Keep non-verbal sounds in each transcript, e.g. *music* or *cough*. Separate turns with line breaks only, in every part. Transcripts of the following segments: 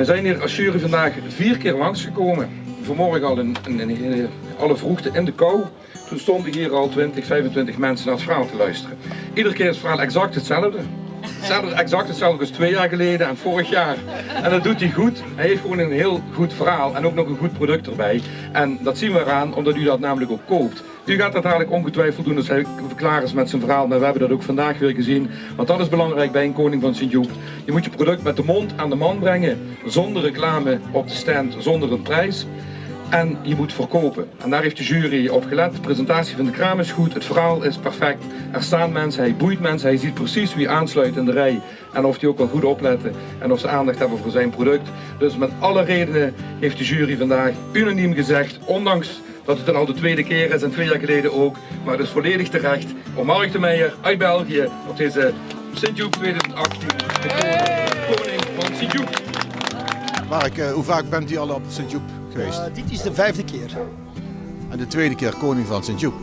We zijn hier als jury vandaag vier keer langsgekomen. Vanmorgen al in, alle vroegte in de kou. Toen stonden hier al 20, 25 mensen naar het verhaal te luisteren. Iedere keer is het verhaal exact hetzelfde. Hetzelfde, exact hetzelfde als twee jaar geleden en vorig jaar. En dat doet hij goed. Hij heeft gewoon een heel goed verhaal en ook nog een goed product erbij. En dat zien we eraan omdat u dat namelijk ook koopt. U gaat dat dadelijk ongetwijfeld doen als hij klaar is met zijn verhaal. Maar we hebben dat ook vandaag weer gezien. Want dat is belangrijk bij een koning van Sint-Joep. Je moet je product met de mond aan de man brengen. Zonder reclame op de stand, zonder een prijs. En je moet verkopen. En daar heeft de jury op gelet. De presentatie van de kraam is goed, het verhaal is perfect. Er staan mensen, hij boeit mensen, hij ziet precies wie aansluit in de rij. En of die ook wel goed opletten en of ze aandacht hebben voor zijn product. Dus met alle redenen heeft de jury vandaag unaniem gezegd, ondanks dat het dan al de tweede keer is en twee jaar geleden ook. Maar het is volledig terecht om Mark de Meijer uit België op deze Sint-Joep 2018 de koning van Sint-Joep.
Mark, eh, hoe vaak bent u al op Sint-Joep geweest?
Uh, dit is de vijfde keer.
En de tweede keer koning van Sint-Joep?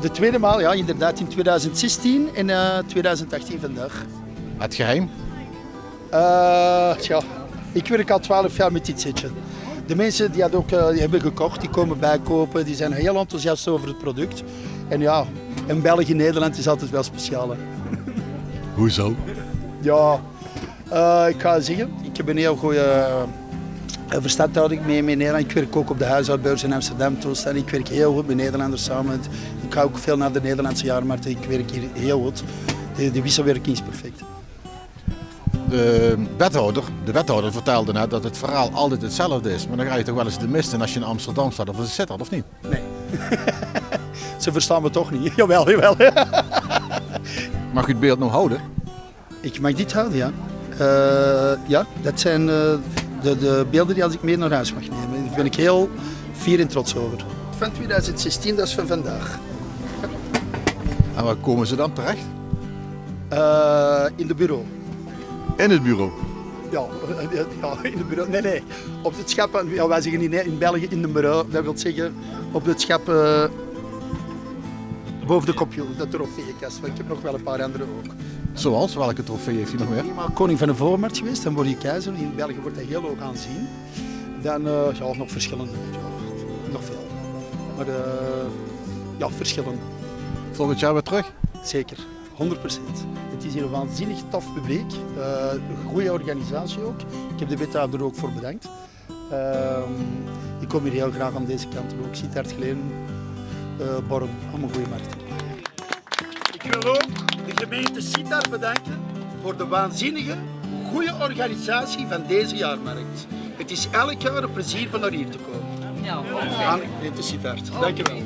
De tweede maal, ja, inderdaad in 2016 en uh, 2018 vandaag.
Het geheim?
Uh, tja, ik werk al 12 jaar met dit setje. De mensen die, ook, uh, die hebben gekocht, die komen bijkopen, die zijn heel enthousiast over het product. En ja, in België, Nederland is altijd wel speciaal. Hè.
Hoezo?
Ja, uh, ik ga zeggen, ik heb een heel goede uh, verstandhouding mee met Nederland. Ik werk ook op de huishoudbeurs in Amsterdam toestaan. Ik werk heel goed met Nederlanders samen. Ik ga ook veel naar de Nederlandse jaarmarkt. Ik werk hier heel goed. De, de wisselwerking is perfect.
De wethouder, de wethouder vertelde net dat het verhaal altijd hetzelfde is. Maar dan ga je toch wel eens de mist in als je in Amsterdam staat of in Sittard, of niet?
Nee. *laughs* Ze verstaan me toch niet. *laughs* Jawel, jawel. *laughs*
Mag u het beeld nog houden?
Ik mag dit houden, ja. Uh, ja, dat zijn uh, de, de, beelden die als ik mee naar huis mag nemen. Daar ben ik heel fier en trots over. Van 2016, dat is van vandaag.
En waar komen ze dan terecht?
Uh, in de bureau.
In het bureau?
Ja, ja, in het bureau. Nee, nee. Op het schap, ja, wij zeggen in, in België in het bureau. Dat wil zeggen op het schap boven de computer, de trofeeënkast. Ik heb nog wel een paar andere ook.
Zoals? Welke trofee heeft hij nog meer?
Ik koning van de voormarkt geweest, dan word je keizer. In België wordt dat heel hoog aanzien. Dan uh, ja, nog verschillende. Ja, nog veel. Maar uh, ja, verschillende.
Volgend jaar weer terug?
Zeker, 100% Het is hier een waanzinnig tof publiek. Uh, een goede organisatie ook. Ik heb de wethouder ook voor bedankt. ik kom hier heel graag aan deze kant. Ik zit hard geleden. Uh, Born, allemaal goede markt. Ik wil ook de gemeente Sittard bedanken voor de waanzinnige, goede organisatie van deze jaarmarkt. Het is elk jaar een plezier van naar hier te komen. Ja. Aan de gemeente Sittard. Dank je wel.